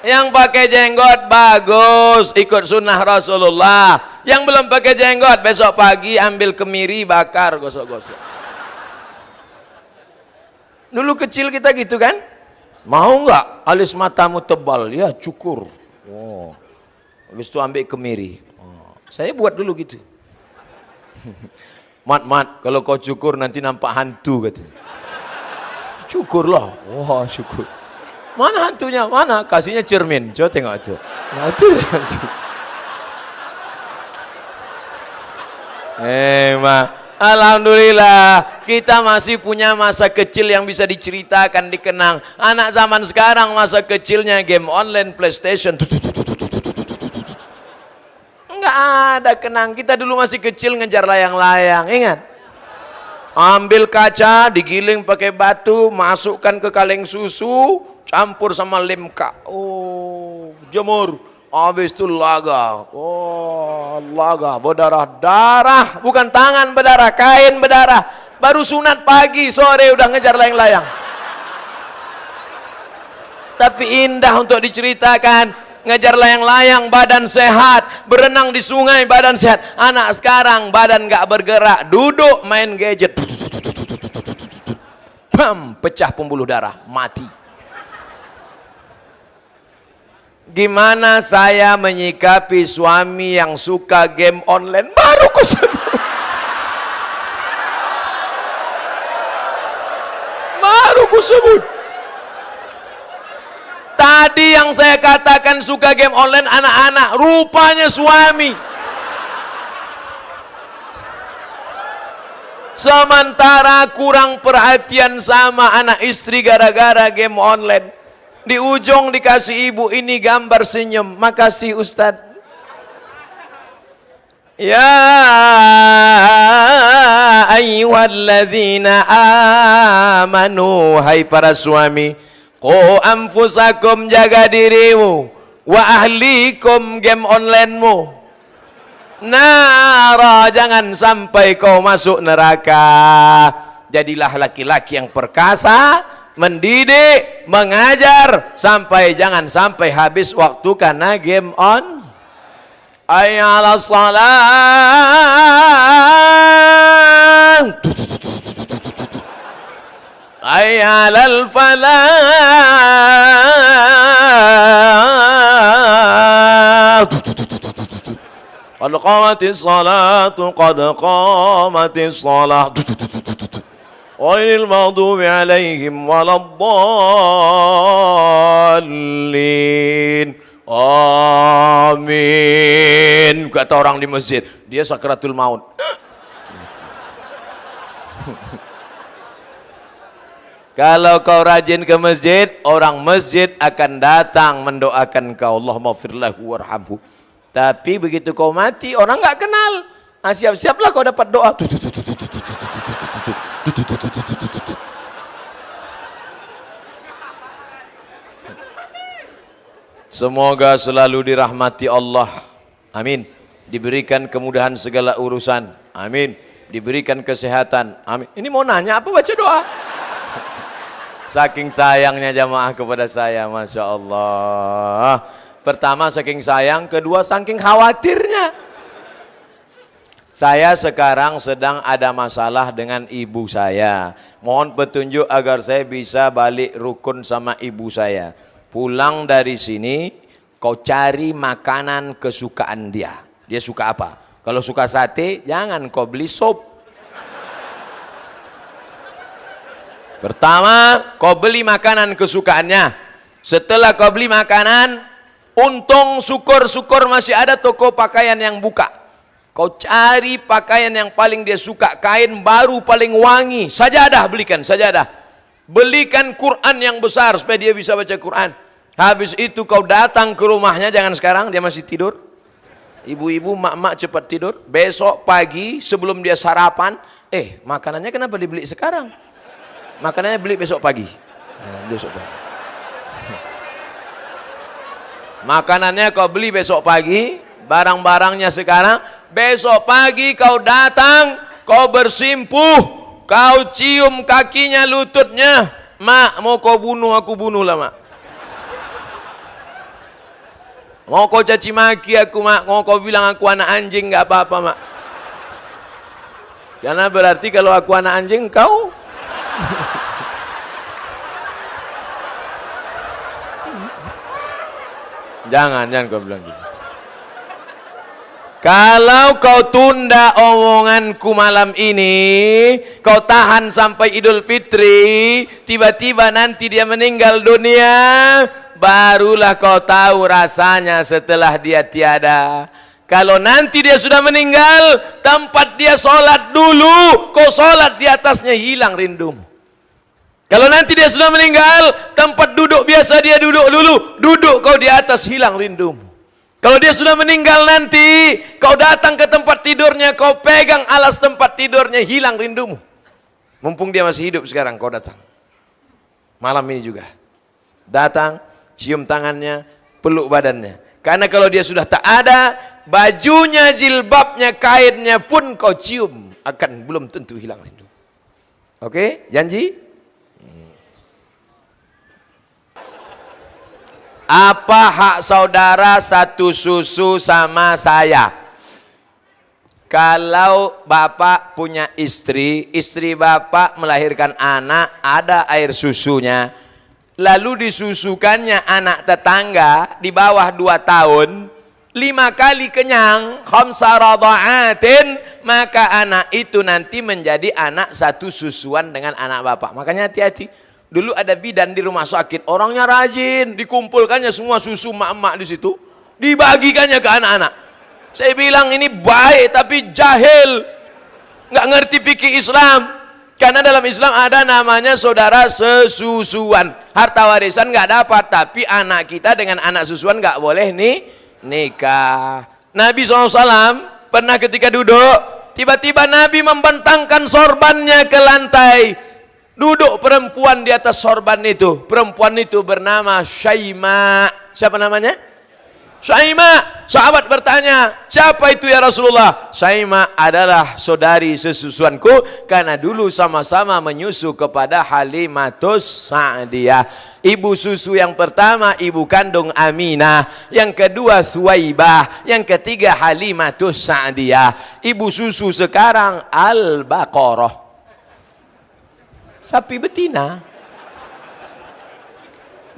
S2: yang pakai jenggot bagus. Ikut sunnah Rasulullah. Yang belum pakai jenggot besok pagi ambil kemiri bakar gosok-gosok. Dulu kecil kita gitu kan? Mau nggak? Alis matamu tebal. Ya cukur. Oh. habis itu ambil kemiri. Oh. saya buat dulu gitu. Mat mat kalau kau cukur nanti nampak hantu kata. Cukur lah. Wah oh, syukur Mana hantunya? Mana? Kasihnya cermin. Coba tengok. Nah, itu hantu. Eh, ma. Alhamdulillah kita masih punya masa kecil yang bisa diceritakan, dikenang. Anak zaman sekarang masa kecilnya game online PlayStation. Enggak ada kenang. Kita dulu masih kecil ngejar layang-layang. Ingat? Ambil kaca, digiling pakai batu, masukkan ke kaleng susu, campur sama limka oh jemur. Habis itu laga. Oh laga berdarah darah. Bukan tangan berdarah kain berdarah. Baru sunat pagi sore udah ngejar layang-layang. Tapi indah untuk diceritakan. Ngejar layang-layang badan sehat. Berenang di sungai badan sehat. Anak sekarang badan gak bergerak. Duduk main gadget. Bam, pecah pembuluh darah. Mati Gimana saya menyikapi suami yang suka game online? Baru ku. Baru ku sebut. Tadi yang saya katakan suka game online anak-anak, rupanya suami. Sementara kurang perhatian sama anak istri gara-gara game online di ujung dikasih ibu ini gambar senyum. Makasih Ustaz Ya ayyuhalladzina amanu Hai para suami Qu anfusakum jaga dirimu. Wa ahlikum game onlinemu. Nara jangan sampai kau masuk neraka. Jadilah laki-laki yang perkasa mendidik, mengajar sampai jangan sampai habis waktu karena game on Hayya 'ala salah. Hayya 'alal falah. Qad qamatis salatu qad qamatis salah. Ghairil maghdubi alaihim waladdallin. Amin. Kata orang di masjid, dia sakratul maut. Kalau kau rajin ke masjid, orang masjid akan datang mendoakan kau. Allah maghfirlahu warhamhu. Tapi begitu kau mati, orang nggak kenal. Ah, siap-siaplah kau dapat doa. Semoga selalu dirahmati Allah. Amin. Diberikan kemudahan segala urusan. Amin. Diberikan kesehatan. Amin. Ini mau nanya apa baca doa? Saking sayangnya jamaah kepada saya, Masya Allah. Pertama saking sayang, kedua saking khawatirnya. Saya sekarang sedang ada masalah dengan ibu saya. Mohon petunjuk agar saya bisa balik rukun sama ibu saya. Pulang dari sini, kau cari makanan kesukaan dia. Dia suka apa? Kalau suka sate, jangan kau beli sop. Pertama, kau beli makanan kesukaannya. Setelah kau beli makanan, untung syukur-syukur masih ada toko pakaian yang buka. Kau cari pakaian yang paling dia suka, kain baru paling wangi. Sajadah belikan, sajadah. Belikan Quran yang besar supaya dia bisa baca Quran. Habis itu kau datang ke rumahnya, jangan sekarang dia masih tidur. Ibu-ibu, mak-mak cepat tidur. Besok pagi sebelum dia sarapan, eh makanannya kenapa dibeli sekarang? Makanannya beli besok pagi. Nah, besok pagi. Makanannya kau beli besok pagi, barang-barangnya sekarang, besok pagi kau datang, kau bersimpuh, kau cium kakinya, lututnya, mak mau kau bunuh aku bunuh lah mak. Mau kau caci maki aku mak, mau kau bilang aku anak anjing nggak apa-apa mak. Karena berarti kalau aku anak anjing kau Jangan, jangan kau bilang gitu. Kalau kau tunda omonganku malam ini, kau tahan sampai Idul Fitri, tiba-tiba nanti dia meninggal dunia, barulah kau tahu rasanya setelah dia tiada. Kalau nanti dia sudah meninggal, tempat dia sholat dulu, kau sholat di atasnya hilang rindumu. Kalau nanti dia sudah meninggal, tempat duduk biasa dia duduk dulu, duduk kau di atas hilang rindumu. Kalau dia sudah meninggal nanti, kau datang ke tempat tidurnya, kau pegang alas tempat tidurnya, hilang rindumu. Mumpung dia masih hidup sekarang, kau datang. Malam ini juga. Datang, cium tangannya, peluk badannya. Karena kalau dia sudah tak ada, bajunya, jilbabnya, kainnya pun kau cium. Akan belum tentu hilang rindu. Oke, janji? Apa hak saudara satu susu sama saya? Kalau bapak punya istri, istri bapak melahirkan anak, ada air susunya, lalu disusukannya anak tetangga di bawah dua tahun, lima kali kenyang, khamsa radha'atin, maka anak itu nanti menjadi anak satu susuan dengan anak bapak. Makanya hati-hati. Dulu ada bidan di rumah sakit, orangnya rajin, dikumpulkannya semua susu mak-mak di situ, dibagikannya ke anak-anak. Saya bilang ini baik tapi jahil, nggak ngerti fikih Islam. Karena dalam Islam ada namanya saudara sesusuan. Harta warisan nggak dapat, tapi anak kita dengan anak susuan nggak boleh nih nikah. Nabi SAW pernah ketika duduk, tiba-tiba Nabi membentangkan sorbannya ke lantai Duduk perempuan di atas sorban itu. Perempuan itu bernama Syaima. Siapa namanya? Saima, sahabat bertanya, siapa itu ya Rasulullah? Saima adalah saudari sesusuanku karena dulu sama-sama menyusu kepada Halimatus Sa'diyah. Ibu susu yang pertama ibu kandung Aminah, yang kedua Suwaibah, yang ketiga Halimatus Sa'diyah. Ibu susu sekarang Al-Baqarah. Sapi betina.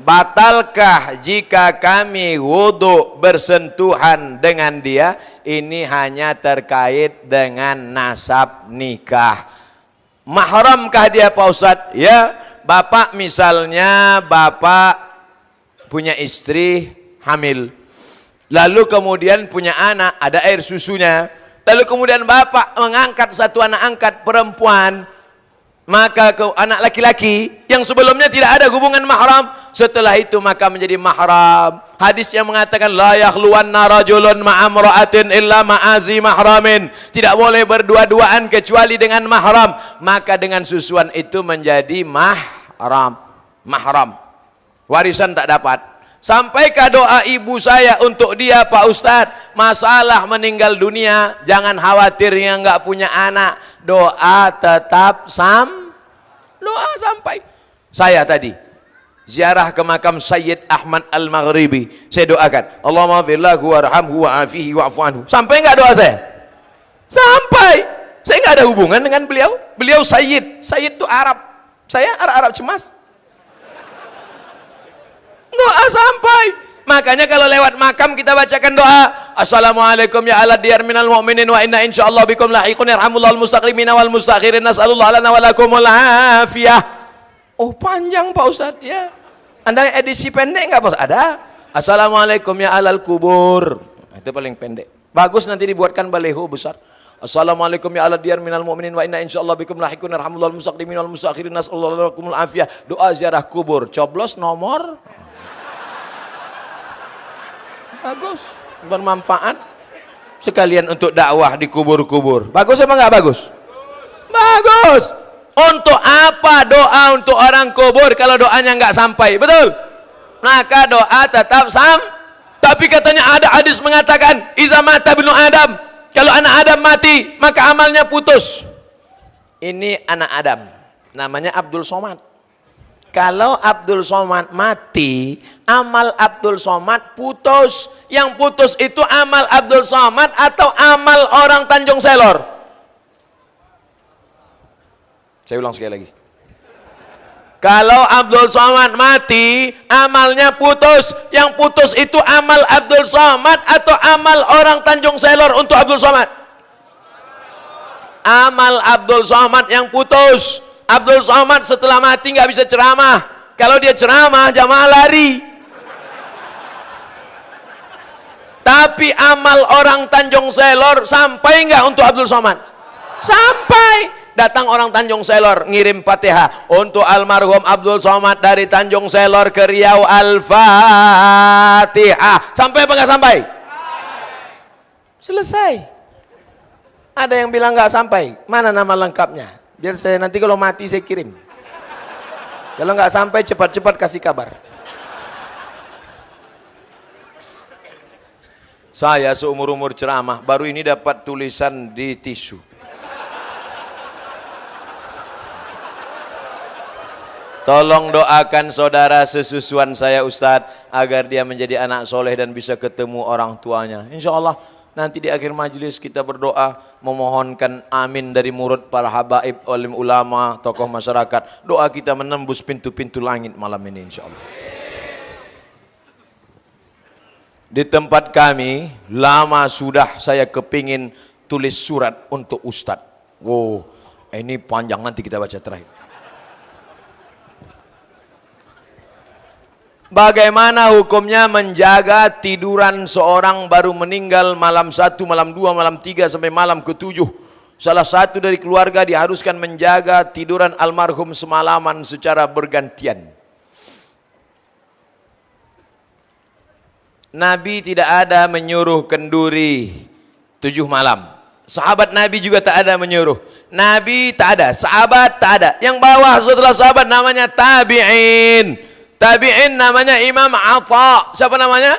S2: Batalkah jika kami wudhu bersentuhan dengan dia? Ini hanya terkait dengan nasab nikah. Mahramkah dia Pak Ustadz? Ya, Bapak misalnya Bapak punya istri hamil. Lalu kemudian punya anak, ada air susunya. Lalu kemudian Bapak mengangkat satu anak angkat perempuan maka ke anak laki-laki yang sebelumnya tidak ada hubungan mahram setelah itu maka menjadi mahram. Hadis yang mengatakan la yakhluwanna rajulun ma'amra'atin illa ma'azi mahramin. Tidak boleh berdua-duaan kecuali dengan mahram. Maka dengan susuan itu menjadi mahram. Mahram. Warisan tak dapat Sampaikan doa ibu saya untuk dia Pak Ustadz Masalah meninggal dunia Jangan khawatir yang nggak punya anak. Doa tetap sam Doa sampai. Saya tadi Ziarah ke makam Sayyid Ahmad Al-Maghribi. Saya doakan Allahumma firlahu warhamhu wa'afihi wa'afu Sampai nggak doa saya? Sampai. Saya nggak ada hubungan dengan beliau. Beliau Sayyid. Sayyid itu Arab. Saya Arab-Arab cemas doa sampai. Makanya kalau lewat makam kita bacakan doa. Assalamualaikum ya ala diyar minal mu'minin wa inna insyaallah bikum lahiqun yarhamullahu al-mustaqlimin wal mustakhirin. Nas'alullah lana wa lakumul afiyah. Oh panjang Pak Ustaz. Ya. Anda edisi pendek enggak Pak ada. Assalamualaikum ya alal kubur. Itu paling pendek. Bagus nanti dibuatkan baleho besar. Assalamualaikum ya ala diyar minal mu'minin wa inna insyaallah bikum lahikun arhamullah al-mustaqlimin wal mustakhirin. Nas'alullah lakumul afiyah. Doa ziarah kubur. Coblos nomor bagus. Bermanfaat sekalian untuk dakwah di kubur-kubur. Bagus apa enggak bagus? Bagus. Untuk apa doa untuk orang kubur kalau doanya enggak sampai? Betul. Maka doa tetap sam. Tapi katanya ada hadis mengatakan iza mata binu adam. Kalau anak adam mati maka amalnya putus. Ini anak adam. Namanya Abdul Somad kalau Abdul Somad mati, amal Abdul Somad putus. Yang putus itu amal Abdul Somad atau amal orang Tanjung Selor? Saya ulang sekali lagi. Kalau Abdul Somad mati, amalnya putus. Yang putus itu amal Abdul Somad atau amal orang Tanjung Selor untuk Abdul Somad? Amal Abdul Somad yang putus. Abdul Somad setelah mati nggak bisa ceramah. Kalau dia ceramah, jamaah lari. Tapi amal orang Tanjung Selor sampai nggak untuk Abdul Somad? Sampai. Datang orang Tanjung Selor ngirim Fatihah untuk almarhum Abdul Somad dari Tanjung Selor ke Riau Al-Fatihah. Sampai apa nggak sampai? Selesai. Ada yang bilang nggak sampai. Mana nama lengkapnya? Biar saya nanti kalau mati saya kirim. Kalau nggak sampai cepat-cepat kasih kabar. Saya seumur-umur ceramah baru ini dapat tulisan di tisu. Tolong doakan saudara sesusuan saya Ustadz agar dia menjadi anak soleh dan bisa ketemu orang tuanya. Insya Allah Nanti di akhir majelis kita berdoa memohonkan amin dari murid para habaib, alim ulama, tokoh masyarakat. Doa kita menembus pintu-pintu langit malam ini insyaallah. Di tempat kami lama sudah saya kepingin tulis surat untuk ustadz. Wow, ini panjang nanti kita baca terakhir. Bagaimana hukumnya menjaga tiduran seorang baru meninggal malam satu, malam dua, malam tiga sampai malam ketujuh. Salah satu dari keluarga diharuskan menjaga tiduran almarhum semalaman secara bergantian. Nabi tidak ada menyuruh kenduri tujuh malam. Sahabat Nabi juga tak ada menyuruh. Nabi tak ada, sahabat tak ada. Yang bawah setelah sahabat namanya tabi'in. Tabi'in namanya Imam Atha. Siapa namanya?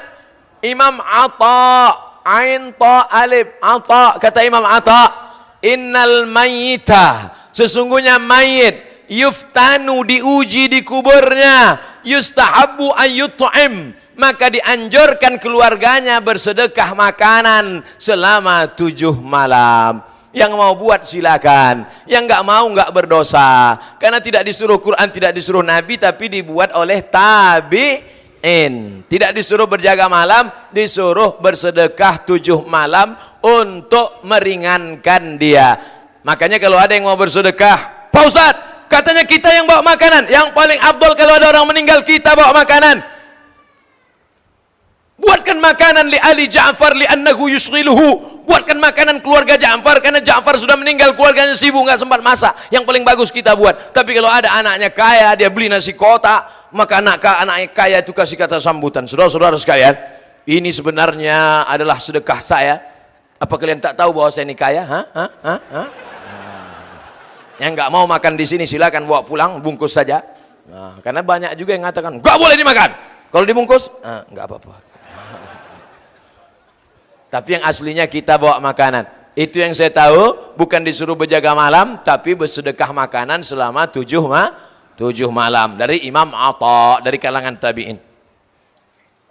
S2: Imam Atta Ain Ta Alif. Atta kata Imam Atta Innal mayyita sesungguhnya mayit. Yuftanu diuji di kuburnya. Yustahabu ayyut'im maka dianjurkan keluarganya bersedekah makanan selama tujuh malam yang mau buat silakan. Yang enggak mau enggak berdosa. Karena tidak disuruh Quran tidak disuruh Nabi tapi dibuat oleh tabi in tidak disuruh berjaga malam disuruh bersedekah tujuh malam untuk meringankan dia. Makanya kalau ada yang mau bersedekah Pak Ustaz katanya kita yang bawa makanan. Yang paling abdul kalau ada orang meninggal kita bawa makanan. Buatkan makanan li Ali Ja'far li annahu yusghiluhu buatkan makanan keluarga Ja'far karena Ja'far sudah meninggal keluarganya sibuk nggak sempat masak yang paling bagus kita buat tapi kalau ada anaknya kaya dia beli nasi kotak maka anak anak kaya itu kasih kata sambutan saudara-saudara sekalian ini sebenarnya adalah sedekah saya apa kalian tak tahu bahwa saya ini kaya ha? Ha? Ha? Ha? yang nggak mau makan di sini silakan bawa pulang bungkus saja nah, karena banyak juga yang mengatakan nggak boleh dimakan kalau dibungkus ah, nggak apa-apa tapi yang aslinya kita bawa makanan. Itu yang saya tahu bukan disuruh berjaga malam tapi bersedekah makanan selama tujuh ma tujuh malam. Dari Imam Atta dari kalangan tabi'in.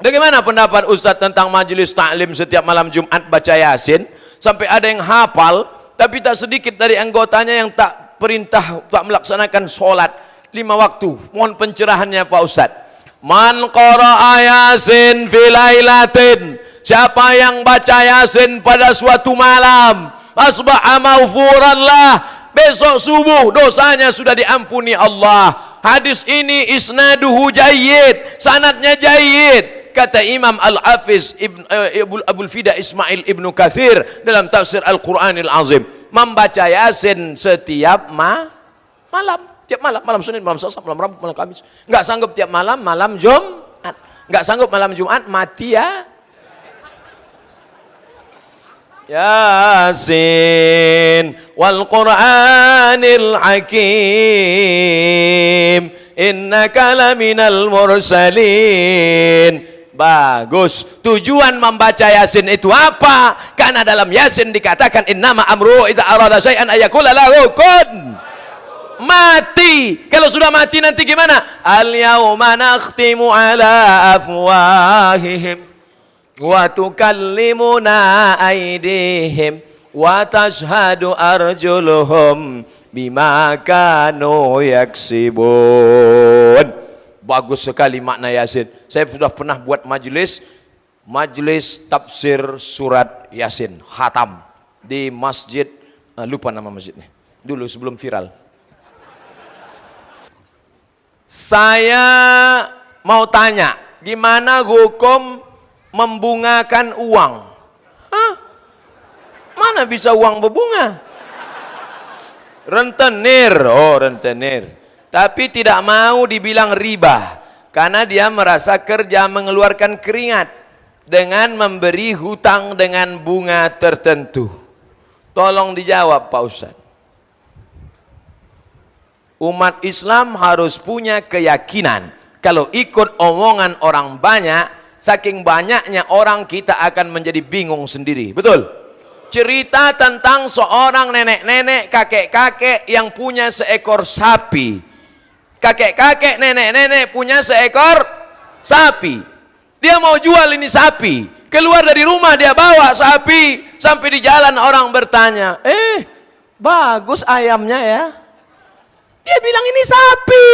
S2: Bagaimana pendapat Ustaz tentang majelis taklim setiap malam Jumat baca Yasin? Sampai ada yang hafal tapi tak sedikit dari anggotanya yang tak perintah tak melaksanakan solat. Lima waktu. Mohon pencerahannya Pak Ustaz. Man qara'a Yasin filailatin siapa yang baca Yasin pada suatu malam asbaha maghfuran lah. Besok subuh dosanya sudah diampuni Allah. Hadis ini isnaduhu jayyid sanatnya jayyid. Kata Imam Al-Hafiz Ibn, uh, Abul Fida Ismail Ibnu Kathir dalam tafsir Al-Quranil Azim. Membaca Yasin setiap ma malam. Tiap malam malam Senin malam Selasa malam Rabu malam Kamis. Enggak sanggup tiap malam malam Jumat. Enggak sanggup malam Jumat mati ya Wal Qur'anil Hakim innaka laminal mursalin Bagus. Tujuan membaca Yasin itu apa? Karena dalam Yasin dikatakan innama amru iza arada syai'an ayakula lahu kun. Mati. Kalau sudah mati nanti gimana? Al yauma nakhtimu ala afwahihim wa tukallimuna aydihim wa tashhadu arjuluhum bima kanu yaksibun bagus sekali makna Yasin. Saya sudah pernah buat majelis majelis tafsir surat Yasin khatam di masjid uh, lupa nama masjidnya. Dulu sebelum viral. Saya mau tanya gimana hukum membungakan uang. Hah? Mana bisa uang berbunga? Rentenir, oh rentenir. Tapi tidak mau dibilang riba. Karena dia merasa kerja mengeluarkan keringat. Dengan memberi hutang dengan bunga tertentu. Tolong dijawab Pak Ustaz. Umat Islam harus punya keyakinan. Kalau ikut omongan orang banyak, saking banyaknya orang kita akan menjadi bingung sendiri. Betul? Cerita tentang seorang nenek-nenek kakek-kakek yang punya seekor sapi. Kakek-kakek nenek-nenek punya seekor sapi. Dia mau jual ini sapi. Keluar dari rumah dia bawa sapi. Sampai di jalan orang bertanya eh bagus ayamnya ya? Dia bilang ini sapi.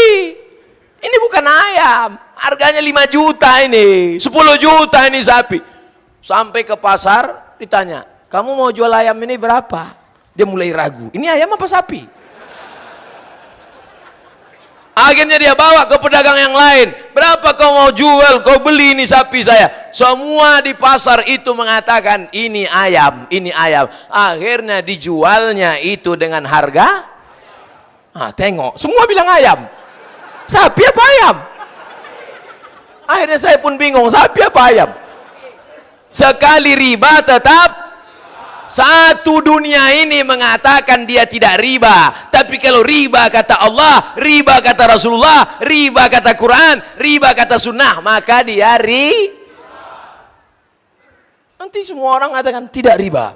S2: Ini bukan ayam Harganya 5 juta ini, 10 juta ini sapi. Sampai ke pasar ditanya, kamu mau jual ayam ini berapa? Dia mulai ragu, ini ayam apa sapi? Akhirnya dia bawa ke pedagang yang lain. Berapa kau mau jual? Kau beli ini sapi saya. Semua di pasar itu mengatakan ini ayam, ini ayam. Akhirnya dijualnya itu dengan harga. Ah, tengok, semua bilang ayam. Sapi apa ayam? Akhirnya saya pun bingung, sapi apa ayam? Sekali riba tetap satu dunia ini mengatakan dia tidak riba. Tapi kalau riba kata Allah, riba kata Rasulullah, riba kata Quran, riba kata sunnah, maka dia ri. Nanti semua orang mengatakan tidak riba.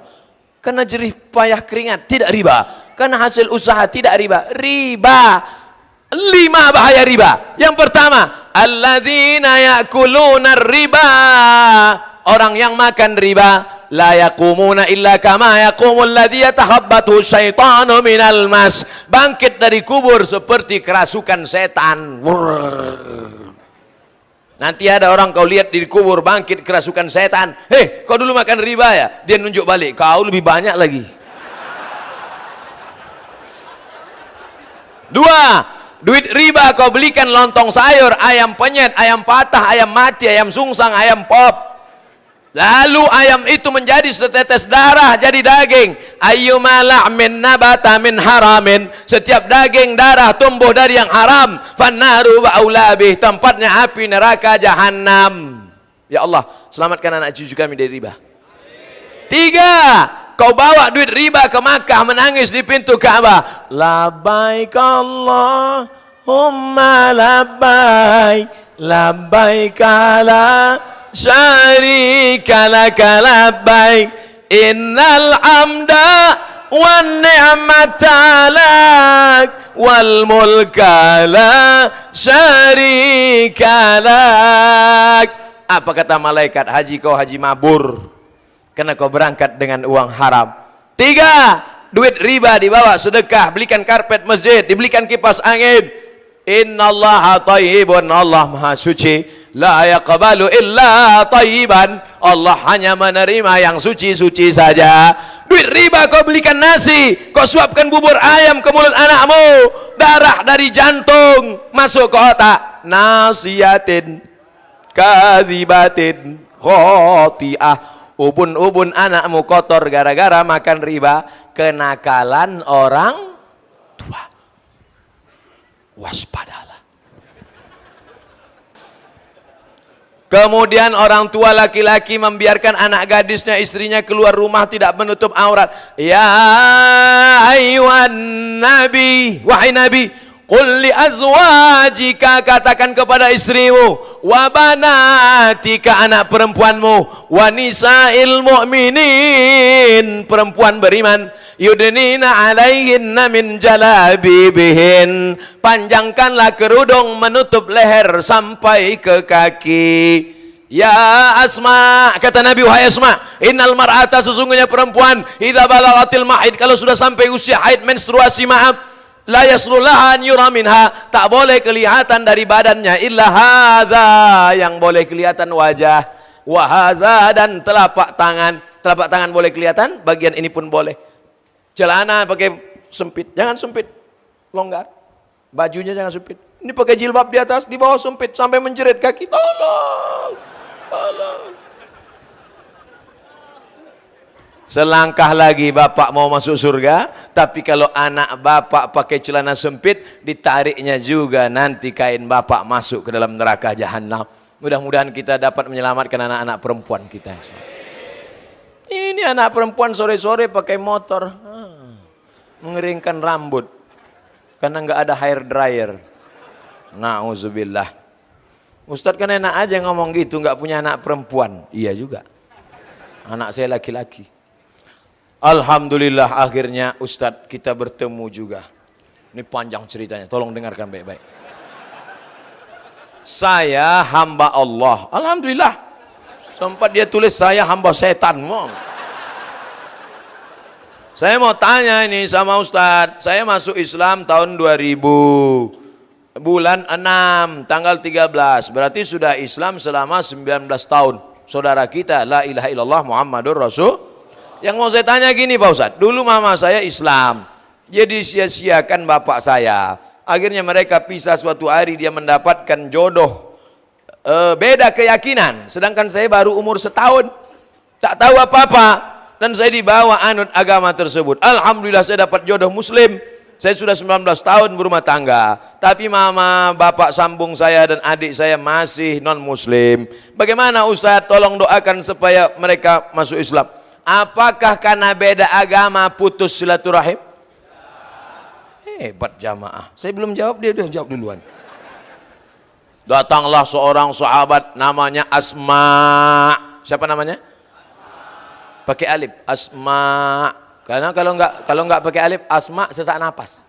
S2: Karena jerih payah keringat tidak riba. Karena hasil usaha tidak riba. Riba. Lima bahaya riba. Yang pertama, alladzina yakuluna riba. Orang yang makan riba la yaqumuna illa kama yaqumul ladzi yatahabbatu syaitanu minal mas. Bangkit dari kubur seperti kerasukan setan. Nanti ada orang kau lihat di kubur bangkit kerasukan setan. Hei, kau dulu makan riba ya? Dia nunjuk balik. Kau lebih banyak lagi. Dua, duit riba kau belikan lontong sayur, ayam penyet, ayam patah, ayam mati, ayam sungsang, ayam pop. Lalu ayam itu menjadi setetes darah jadi daging. Ayyuma la'min nabata min haramin. Setiap daging darah tumbuh dari yang haram. Fannaru wa aulabih. Tempatnya api neraka jahannam. Ya Allah, selamatkan anak cucu kami dari riba. Tiga, kau bawa duit riba ke Makkah menangis di pintu Ka'bah. Labbaik Allahumma labbaik. Labbaik la syarika laka labbaik innal hamda wan ni'mata lak wal mulka la syarika lak apa kata malaikat haji kau haji mabur karena kau berangkat dengan uang haram tiga duit riba dibawa sedekah belikan karpet masjid dibelikan kipas angin innallaha tayyibun Allah maha suci La yaqbalu illa tayyiban. Allah hanya menerima yang suci-suci saja. Duit riba kau belikan nasi, kau suapkan bubur ayam ke mulut anakmu, darah dari jantung masuk ke otak. Nasiyatin kazibatin khotiah. Ubun-ubun anakmu kotor gara-gara makan riba, kenakalan orang tua. Waspadalah. Kemudian orang tua laki-laki membiarkan anak gadisnya istrinya keluar rumah tidak menutup aurat. Ya ayuhan nabi, wahai nabi, Qul li azwajika katakan kepada istrimu wa banatika anak perempuanmu wa nisa'il mu'minin perempuan beriman yudnina alaihinna min jalabibihin. Panjangkanlah kerudung menutup leher sampai ke kaki. Ya Asma, kata Nabi wahai Asma, innal mar'ata sesungguhnya perempuan idza balagatil mahid kalau sudah sampai usia haid menstruasi maaf la yaslullaha an yura tak boleh kelihatan dari badannya illa hadza. Yang boleh kelihatan wajah. Wa hadza dan telapak tangan. Telapak tangan boleh kelihatan? Bagian ini pun boleh. Celana pakai sempit. Jangan sempit. Longgar. Bajunya jangan sempit. Ini pakai jilbab di atas di bawah sempit. Sampai menjerit kaki. Tolong. Tolong Selangkah lagi bapak mau masuk surga, tapi kalau anak bapak pakai celana sempit, ditariknya juga nanti kain bapak masuk ke dalam neraka jahanam. Mudah-mudahan kita dapat menyelamatkan anak-anak perempuan kita. Ini anak perempuan sore-sore pakai motor, hmm, mengeringkan rambut, karena nggak ada hair dryer. Nauzubillah. Ustadz kan enak aja ngomong gitu, nggak punya anak perempuan. Iya juga. Anak saya laki-laki. Alhamdulillah akhirnya Ustadz kita bertemu juga. Ini panjang ceritanya, tolong dengarkan baik-baik. Saya hamba Allah. Alhamdulillah. Sempat dia tulis saya hamba setan. Saya mau tanya ini sama Ustadz. Saya masuk Islam tahun 2000. Bulan 6, tanggal 13. Berarti sudah Islam selama 19 tahun. Saudara kita, la ilaha illallah Muhammadur Rasul yang mau saya tanya gini Pak Ustadz, dulu mama saya Islam, jadi sia-siakan bapak saya. Akhirnya mereka pisah suatu hari dia mendapatkan jodoh e, beda keyakinan. Sedangkan saya baru umur setahun, tak tahu apa-apa. Dan saya dibawa anut agama tersebut. Alhamdulillah saya dapat jodoh muslim. Saya sudah 19 tahun berumah tangga. Tapi mama, bapak sambung saya dan adik saya masih non muslim. Bagaimana Ustadz tolong doakan supaya mereka masuk Islam. Apakah karena beda agama putus silaturahim? Hebat jamaah. Saya belum jawab, dia udah jawab duluan. Datanglah seorang sahabat namanya Asma. Siapa namanya? pakai alif asma karena kalau enggak kalau enggak pakai alif asma sesak napas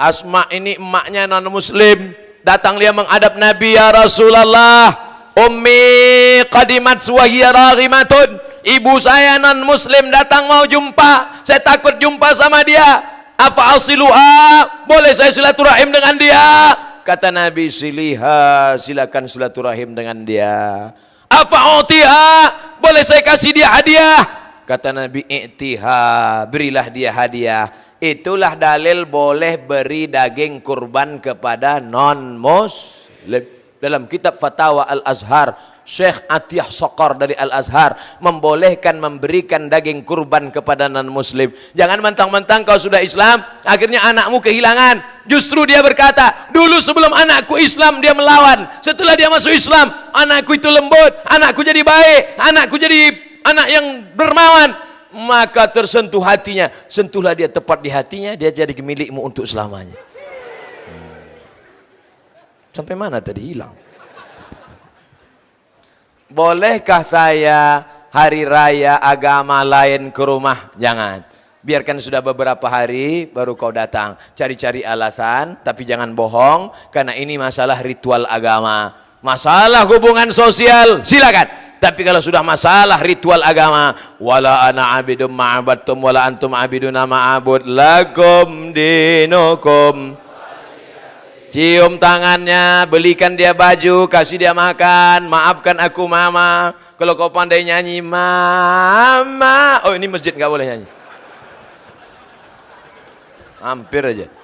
S2: asma ini emaknya non muslim datang dia menghadap nabi ya rasulullah ummi qadimat suwahiya raghimatun ibu saya non muslim datang mau jumpa. Saya takut jumpa sama dia. Apa asiluha? Boleh saya silaturahim dengan dia? Kata nabi siliha silakan silaturahim dengan dia. Apa boleh saya kasih dia hadiah? Kata Nabi i'tiha berilah dia hadiah. Itulah dalil boleh beri daging kurban kepada non muslim dalam kitab fatwa al-azhar Syekh Atiyah Sokor dari Al-Azhar membolehkan memberikan daging kurban kepada non-muslim. Jangan mentang-mentang kau sudah Islam, akhirnya anakmu kehilangan. Justru dia berkata, dulu sebelum anakku Islam dia melawan. Setelah dia masuk Islam, anakku itu lembut, anakku jadi baik, anakku jadi anak yang dermawan. Maka tersentuh hatinya, sentuhlah dia tepat di hatinya, dia jadi milikmu untuk selamanya. Hmm. Sampai mana tadi hilang? Bolehkah saya hari raya agama lain ke rumah? Jangan. Biarkan sudah beberapa hari baru kau datang. Cari-cari alasan, tapi jangan bohong. Karena ini masalah ritual agama. Masalah hubungan sosial, silakan. Tapi kalau sudah masalah ritual agama, wala ana abidum ma'abadtum wala antum abiduna ma'abud lakum dinukum cium tangannya, belikan dia baju, kasih dia makan, maafkan aku mama. Kalau kau pandai nyanyi, mama. Oh ini masjid nggak boleh nyanyi. Hampir aja.